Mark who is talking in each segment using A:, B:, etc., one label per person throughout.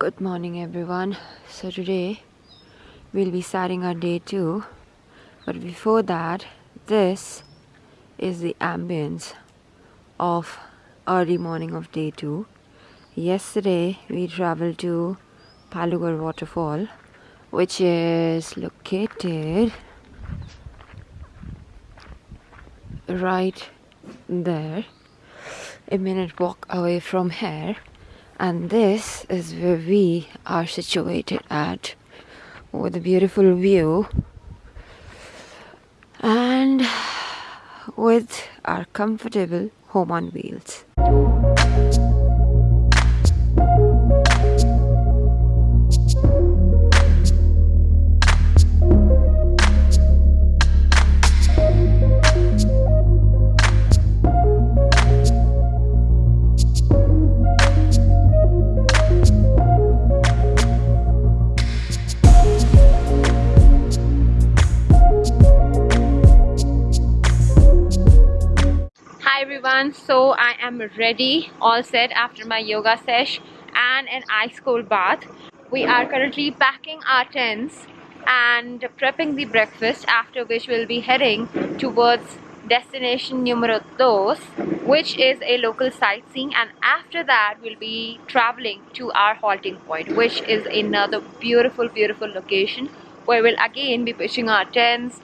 A: Good morning everyone. So today we'll be starting our day two. But before that, this is the ambience of early morning of day two. Yesterday we traveled to Bhalugaad waterfall which is located right there a minute walk away from here and this is where we are situated at with a beautiful view and with our comfortable home on wheels. So I am ready all set after my yoga sesh and an ice cold bath. We are currently packing our tents and prepping the breakfast after which we'll be heading towards destination numero dos which is a local sightseeing. And after that we'll be traveling to our halting point which is another beautiful beautiful location where we'll again be pitching our tents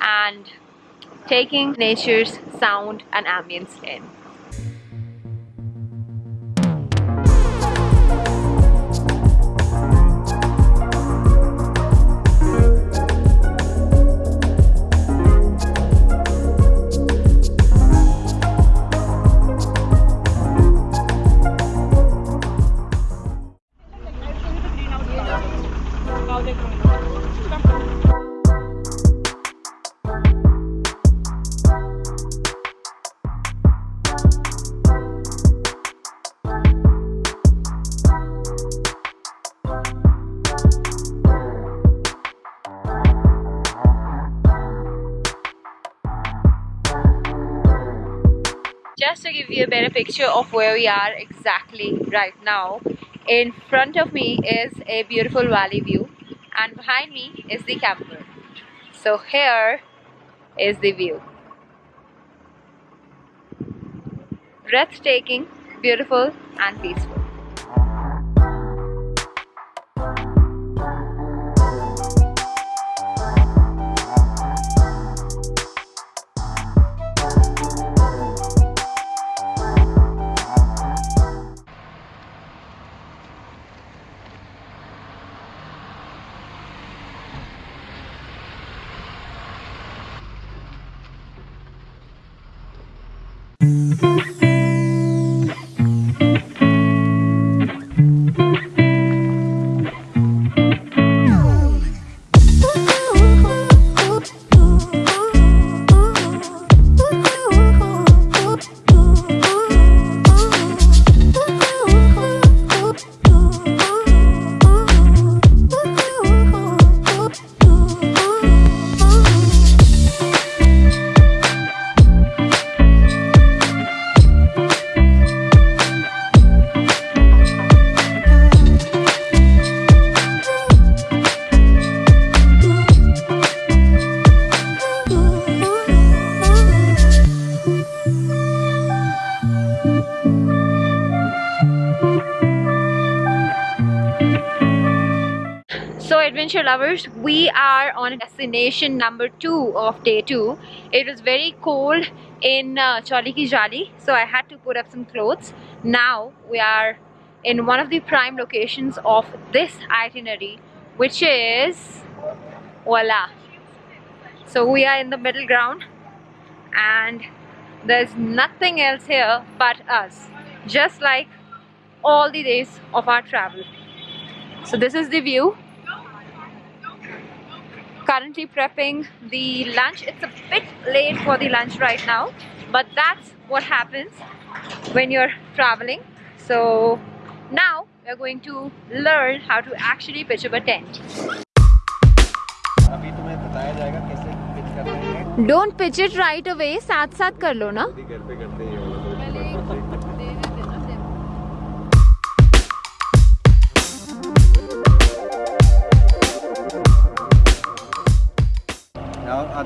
A: and taking nature's sound and ambience in. Just to give you a better picture of where we are exactly right now in front of me is a beautiful valley view and behind me is the camper. So here is the view. Breathtaking beautiful and peaceful we are on destination number two of day two. It was very cold in uh, Chauli Ki Jali so I had to put up some clothes. Now we are in one of the prime locations of this itinerary which is voila. So we are in the middle ground and there's nothing else here but us just like all the days of our travel. So this is the view currently prepping the lunch. It's a bit late for the lunch right now, but that's what happens when you're traveling. So now we're going to learn how to actually pitch up a tent. Don't pitch it right away. साथ साथ कर लो ना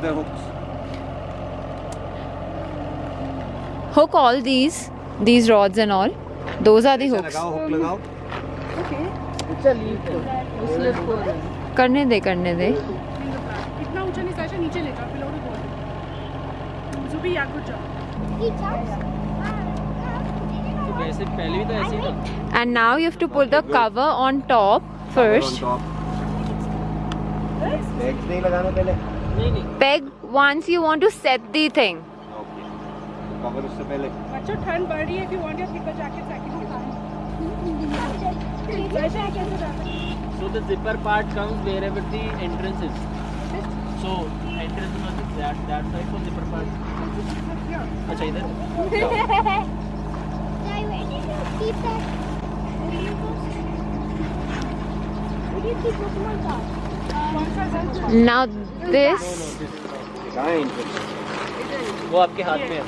B: other hooks.
A: Hook all these, these rods and all. Those are the hooks.
B: लगाओ hook लगाओ
A: करने दे करने दे
C: इतना ऊँचा नहीं साशा नीचे ले जाओ बिलो या
D: तो पहले भी तो ऐसे ही था
A: and now you have to put the cover on top first
B: On top. Legs नहीं लगाना पहले
D: नहीं नहीं
A: peg once you want to set the thing
B: Okay. तो cover उससे पहले
C: बच्चों ठंड बढ़ रही है if you want your thicker jacket second Sasha कैसे जाता है
D: so the zipper part comes wherever the entrance is so entrance must be that that side for zipper part अच्छा इधर
E: keep that? Where do you keep Pokemon cards?
A: Now this
B: है?
D: वो आपके हाथ में है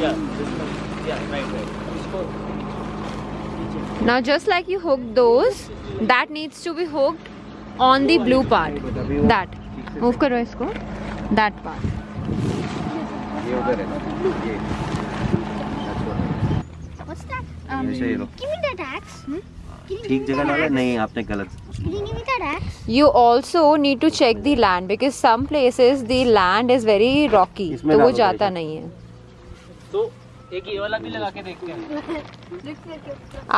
D: yeah yeah right right
A: now just like you hook those that needs to be hooked on the blue part that move करो इसको that part
B: ये उधर है ये
E: What's that?
B: He low
E: Give me that axe. Give
B: ठीक जगह डाला? नहीं आपने गलत।
E: You
A: also need to check the land because some places the land is very rocky तो वो जाता नहीं है।
D: तो एक ये वाला भी लगा के देखते हैं।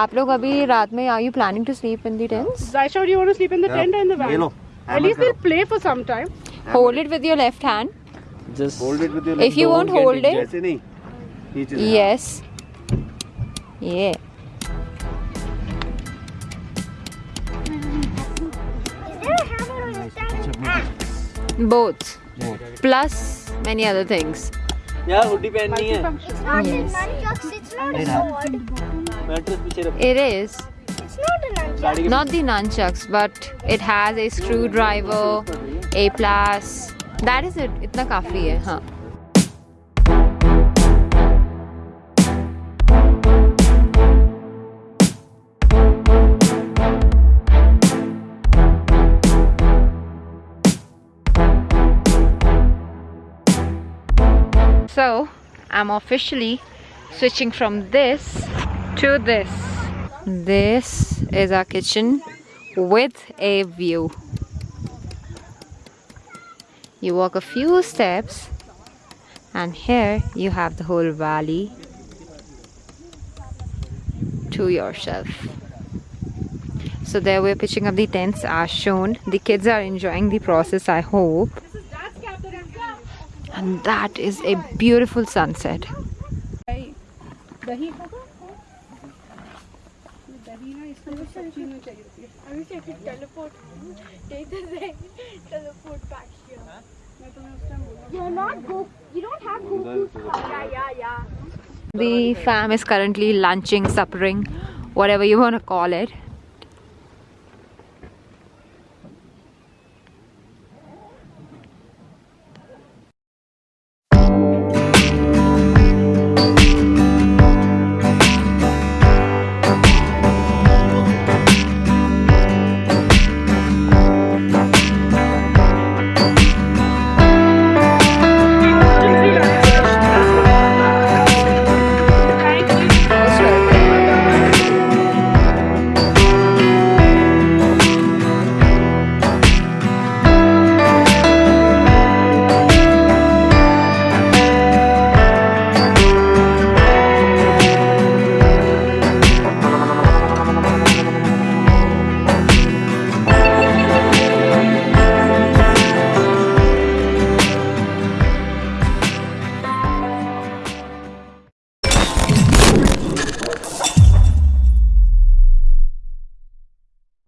A: आप लोग अभी रात में are you planning to sleep in the tents
C: I sure you want to sleep in the tent and the van
B: ये लो
C: at least
B: they'll
C: play for some time.
A: Hold it with your left hand.
D: Just
B: hold it with your left
A: if you won't hold it. yes. Yeah. Both plus many other things
D: यार hoodie पहननी है
E: It's not
A: Yes.
E: a nunchucks. It's not a sword.
D: Mattress पीछे रख
E: Uh,
A: it is
E: It's not a nunchucks.
A: not the nunchucks but it has a screwdriver a plus that is it इतना काफ़ी है हाँ I'm officially switching from this to this. This is our kitchen with a view. You walk a few steps, and here you have the whole valley to yourself. So, there we're pitching up the tents as shown. The kids are enjoying the process, I hope and that is a beautiful sunset. The fam is currently lunching, suppering, whatever you want to call it.